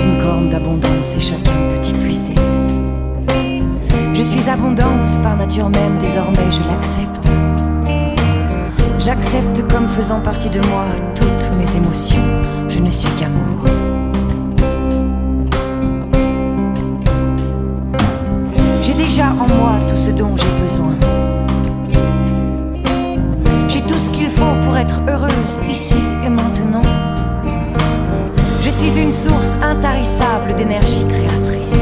une corne d'abondance et chacun peut y puiser. Je suis abondance par nature même, désormais je l'accepte. J'accepte comme faisant partie de moi toutes mes émotions, je ne suis qu'amour. J'ai déjà en moi tout ce dont j'ai besoin. J'ai tout ce qu'il faut pour être heureuse ici et maintenant. Suis une source intarissable d'énergie créatrice.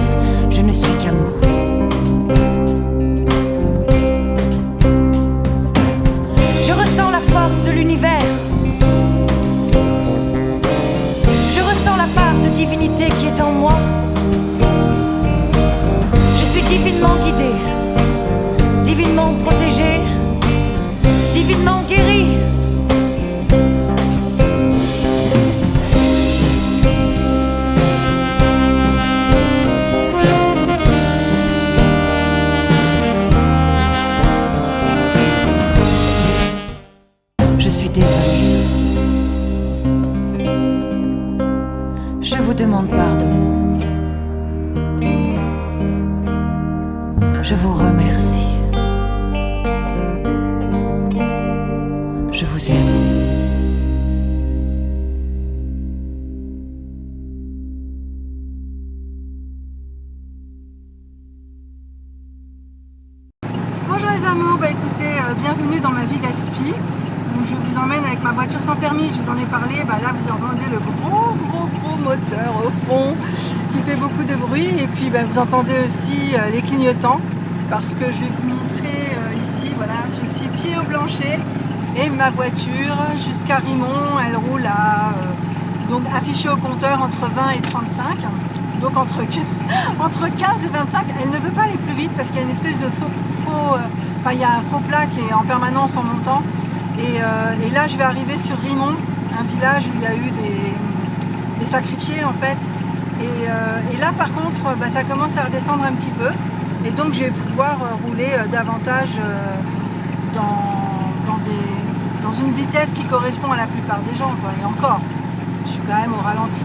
Je vous remercie. Je vous aime. Bonjour les amours, bah écoutez, euh, bienvenue dans ma vie d'Aspi. Je vous emmène avec ma voiture sans permis, je vous en ai parlé, bah là vous entendez le gros gros gros moteur au fond qui fait beaucoup de bruit et puis bah, vous entendez aussi euh, les clignotants parce que je vais vous montrer euh, ici, voilà, je suis pied au plancher et ma voiture jusqu'à Rimont, elle roule à euh, donc affichée au compteur entre 20 et 35 donc entre, entre 15 et 25, elle ne veut pas aller plus vite parce qu'il y a une espèce de faux, il y a un faux plat qui est en permanence en montant. Et, euh, et là je vais arriver sur Rimont, un village où il y a eu des, sacrifiés en fait. Et, euh, là par contre bah, ça commence à redescendre un petit peu. Et donc je vais pouvoir euh, rouler euh, davantage euh, dans, une vitesse qui correspond à la plupart des gens. Et encore, je suis quand même au ralenti.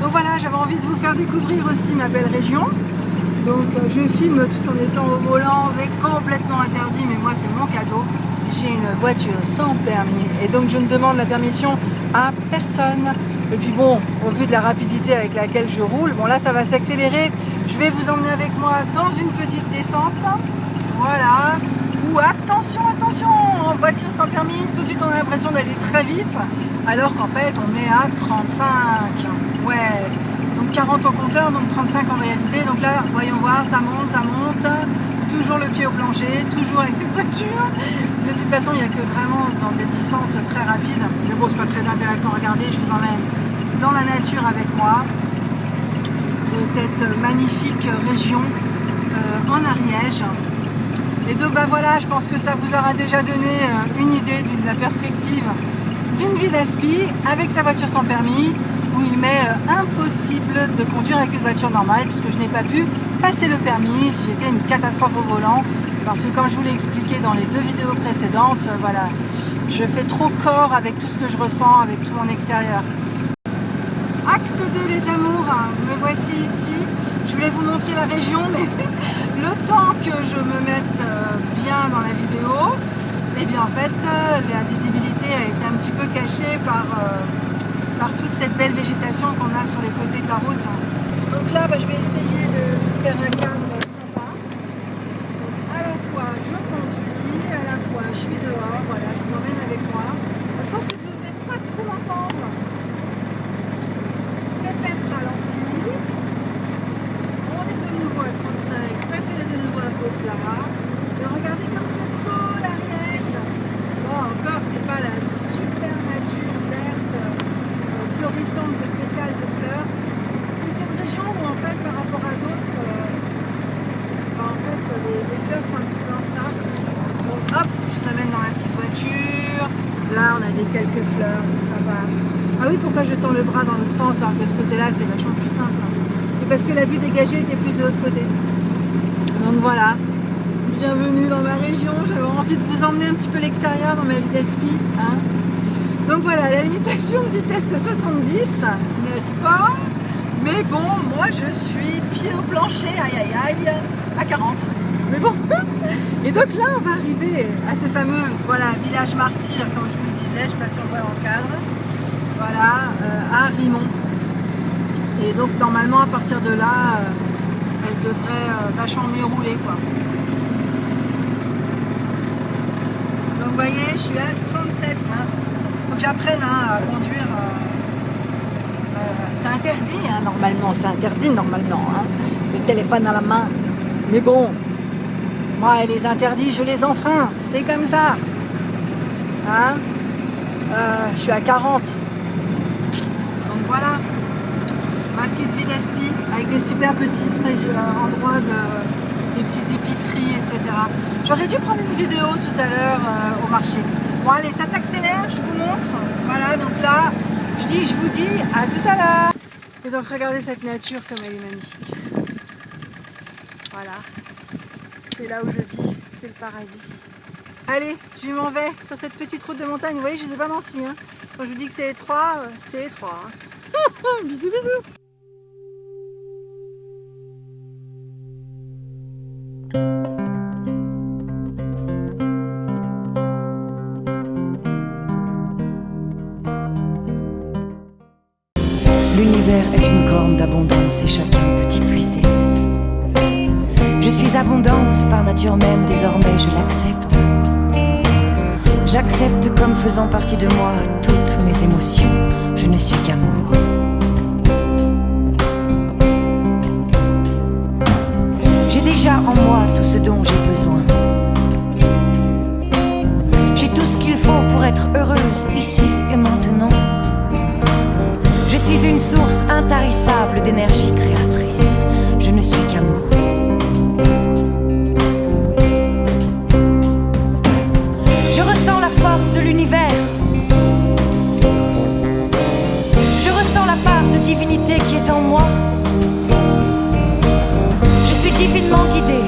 Donc voilà, j'avais envie de vous faire découvrir aussi ma belle région. Donc euh, je filme tout en étant au volant, c'est complètement interdit, mais moi c'est mon cadeau. J'ai une voiture sans permis et donc je ne demande la permission à personne. Et puis bon, au vu de la rapidité avec laquelle je roule, bon là ça va s'accélérer. Je vais vous emmener avec moi dans une petite descente. Voilà. Ou attention, attention, en voiture sans permis, tout de suite on a l'impression d'aller très vite, alors qu'en fait on est à 35. Ouais, donc 40 au compteur, donc 35 en réalité. Donc là, voyons voir, ça monte, ça monte. Toujours le pied au plancher, toujours avec cette voiture. De toute façon, il n'y a que vraiment dans des descentes très rapides. Mais bon, c'est pas très intéressant. Regardez, je vous emmène dans la nature avec moi de cette magnifique région euh, en Ariège. Et donc bah voilà, je pense que ça vous aura déjà donné euh, une idée de la perspective d'une vie d'aspi avec sa voiture sans permis où il m'est euh, impossible de conduire avec une voiture normale puisque je n'ai pas pu passer le permis. J'étais une catastrophe au volant parce que comme je vous l'ai expliqué dans les deux vidéos précédentes, euh, voilà, je fais trop corps avec tout ce que je ressens, avec tout mon extérieur. Acte 2 les amours, me voici ici. Je voulais vous montrer la région, mais le temps que je me mette euh, bien dans la vidéo, et bien en fait euh, la visibilité a été un petit peu cachée par, toute cette belle végétation qu'on a sur les côtés de la route. Donc là bah, je vais essayer de faire un cadre sympa. Donc, à la fois je conduis, à la fois je suis dehors, voilà, je vous emmène avec moi. Je pense que vous n'allez pas trop m'entendre. Peut-être mettre ralenti. On est de nouveau à 35, presque de nouveau à faux plat. Et regardez comme c'est beau l'Ariège. Bon, encore, c'est pas la super nature verte, euh, florissante de pétales de fleurs. C'est cette région où, en fait, par rapport à d'autres, euh, bah, en fait, les, les fleurs sont un petit peu en retard. Donc, hop, je vous amène dans la petite voiture. Là, on a des quelques fleurs, c'est sympa. Ah oui, pourquoi je tends le bras dans l'autre sens alors que ce côté-là, c'est vachement plus simple. C'est parce que la vue dégagée était plus de l'autre côté. Donc voilà, bienvenue dans ma région. J'avais envie de vous emmener un petit peu l'extérieur dans ma d'aspi. hein. Donc voilà, la limitation de vitesse de 70, n'est-ce pas? Mais bon, moi je suis pied au plancher, aïe aïe aïe, à 40. Mais bon, et donc là on va arriver à ce fameux voilà, village martyr, comme je vous le disais, je ne sais pas si on voit dans cadre, voilà, euh, à Rimont. Et donc normalement à partir de là, euh, elle devrait euh, vachement mieux rouler quoi. Donc vous voyez, je suis à 37, mince. Faut que j'apprenne hein, à conduire. c'est interdit hein, normalement, c'est interdit normalement. Hein, le téléphone à la main. Mais bon, moi les interdits, je les enfreins. C'est comme ça. Hein je suis à 40. Voilà ma petite vie d'aspi avec des super petits endroits de des petites épiceries, etc. J'aurais dû prendre une vidéo tout à l'heure euh, au marché. Bon allez, ça s'accélère, je vous montre. Voilà, donc là, je dis, je vous dis à tout à l'heure. Et donc regardez cette nature comme elle est magnifique. Voilà, c'est là où je vis, c'est le paradis. Allez, je m'en vais sur cette petite route de montagne. Vous voyez, je ne vous ai pas menti. Hein. Quand je vous dis que c'est étroit, euh, c'est étroit. Hein. Bisous, bisous. L'univers est une corne d'abondance et chacun peut y puiser. Je suis abondance par nature même, désormais je l'accepte. J'accepte comme faisant partie de moi toutes mes émotions. Je ne suis qu'amour. J'ai besoin. J'ai tout ce qu'il faut pour être heureuse ici et maintenant. Je suis une source intarissable d'énergie créatrice. Je ne suis qu'amour. Je ressens la force de l'univers. Je ressens la part de divinité qui est en moi. Je suis divinement guidée,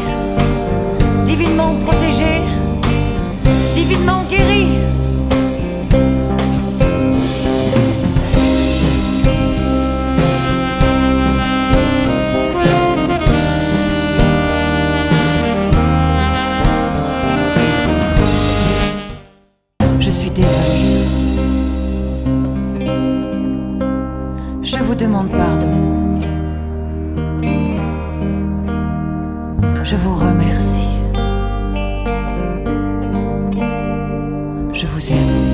remercie. Je vous aime.